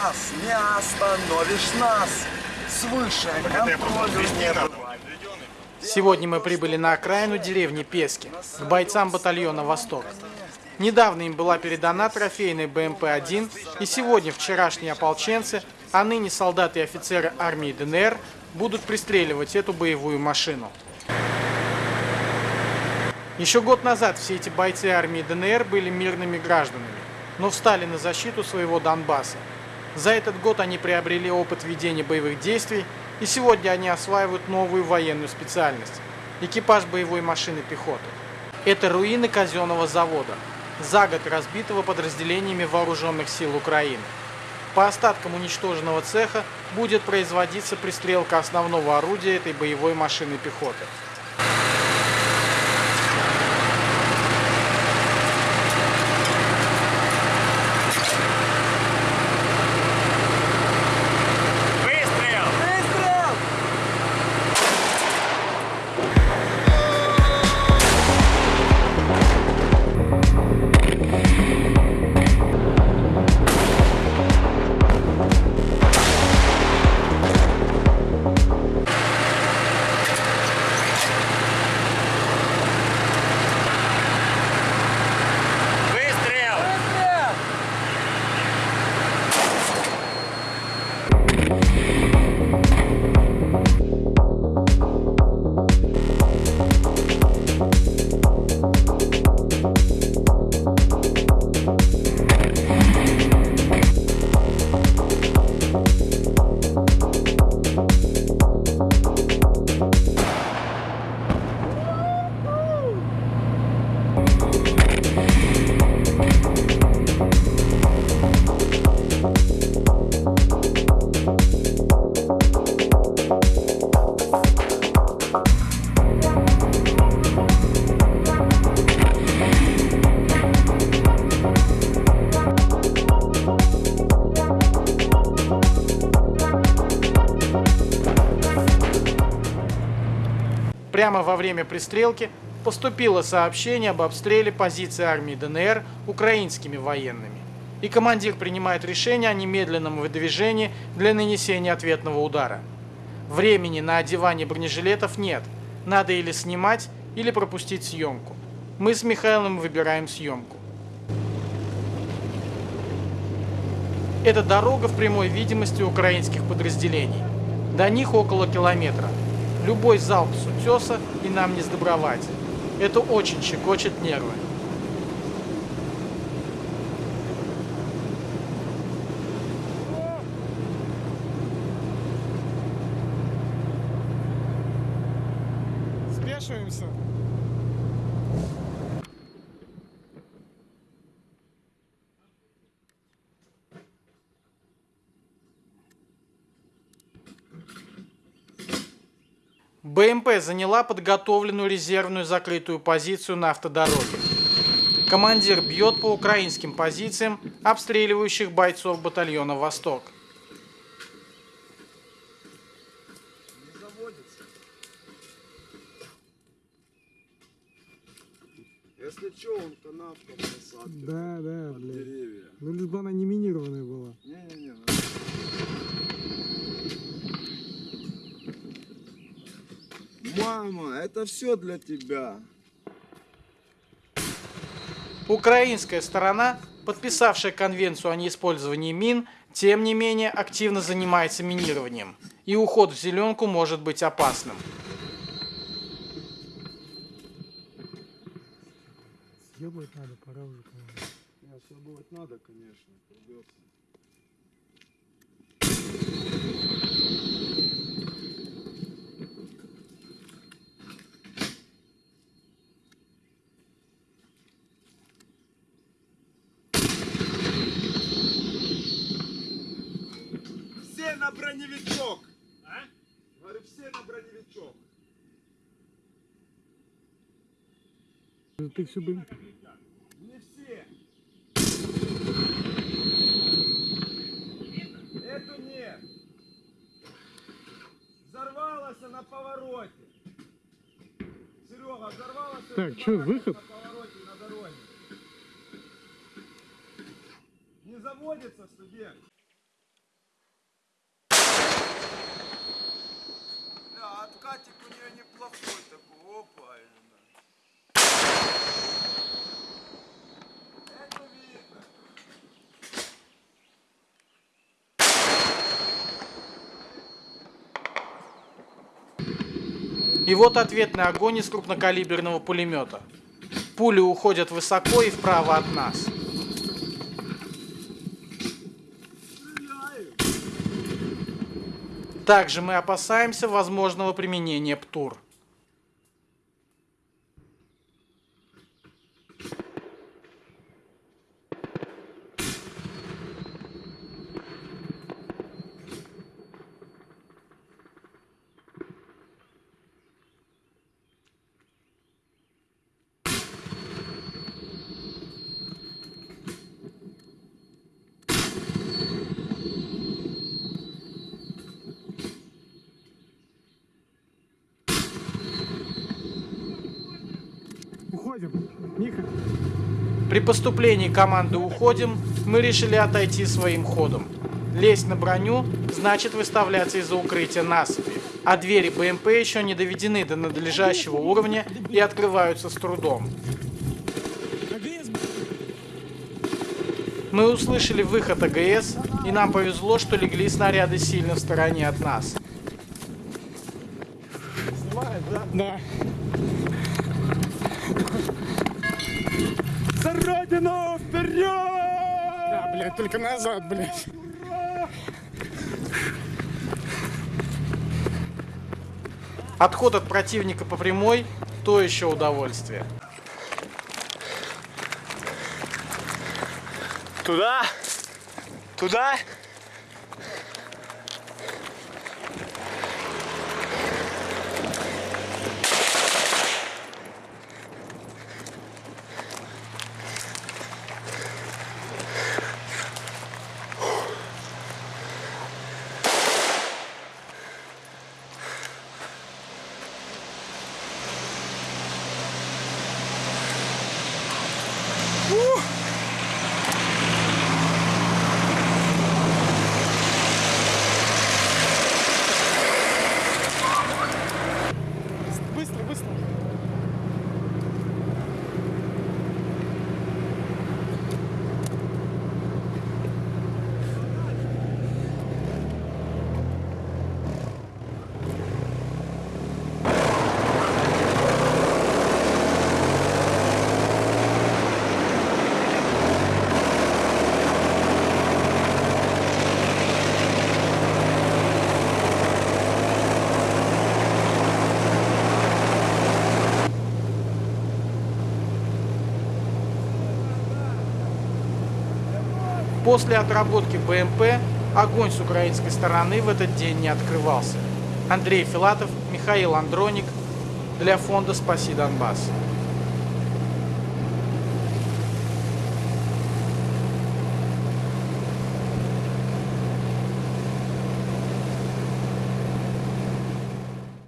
Нас не остановишь нас. Свыше. Сегодня мы прибыли на окраину деревни Пески, к бойцам батальона «Восток». Недавно им была передана трофейная БМП-1, и сегодня вчерашние ополченцы, а ныне солдаты и офицеры армии ДНР будут пристреливать эту боевую машину. Еще год назад все эти бойцы армии ДНР были мирными гражданами, но встали на защиту своего Донбасса. За этот год они приобрели опыт ведения боевых действий, и сегодня они осваивают новую военную специальность – экипаж боевой машины пехоты. Это руины казенного завода, за год разбитого подразделениями вооруженных сил Украины. По остаткам уничтоженного цеха будет производиться пристрелка основного орудия этой боевой машины пехоты. Прямо во время пристрелки поступило сообщение об обстреле позиции армии ДНР украинскими военными. И командир принимает решение о немедленном выдвижении для нанесения ответного удара. Времени на одевание бронежилетов нет. Надо или снимать, или пропустить съемку. Мы с Михаилом выбираем съемку. Это дорога в прямой видимости украинских подразделений. До них около километра. Любой залп с утеса и нам не сдобровать. Это очень щекочет нервы. Спешиваемся. БМП заняла подготовленную резервную закрытую позицию на автодороге. Командир бьет по украинским позициям, обстреливающих бойцов батальона «Восток». Не заводится. Если что, он канавка посадка. Да, да, под блядь. деревья. Ну, лишь бы она не минированная была. Не-не-не. Мама, это все для тебя. Украинская сторона, подписавшая конвенцию о неиспользовании мин, тем не менее активно занимается минированием, и уход в зеленку может быть опасным. Съебать надо, пора уже, по-моему. Съебывать надо, конечно. Придется. На броневичок! А? Говорю, все на броневичок. Ты все, блин, Не все. Эту нет. Взорвалась на повороте. Серега, взорвалась Так, барака выход? на повороте на дороге. Не заводится студент. Хатик у нее неплохой такой. Опа. именно. Это видно. И вот ответный огонь из крупнокалиберного пулемета. Пули уходят высоко и вправо от нас. Также мы опасаемся возможного применения ПТУР. Уходим. Миха. При поступлении команды «Уходим» мы решили отойти своим ходом. Лезть на броню значит выставляться из-за укрытия насыпи, а двери БМП еще не доведены до надлежащего уровня и открываются с трудом. Мы услышали выход АГС, и нам повезло, что легли снаряды сильно в стороне от нас. Да. За родину! Вперед! Да, блядь, только назад, блядь. Отход от противника по прямой – то еще удовольствие. Туда? Туда? После отработки БМП огонь с украинской стороны в этот день не открывался. Андрей Филатов, Михаил Андроник для фонда «Спаси Донбасс».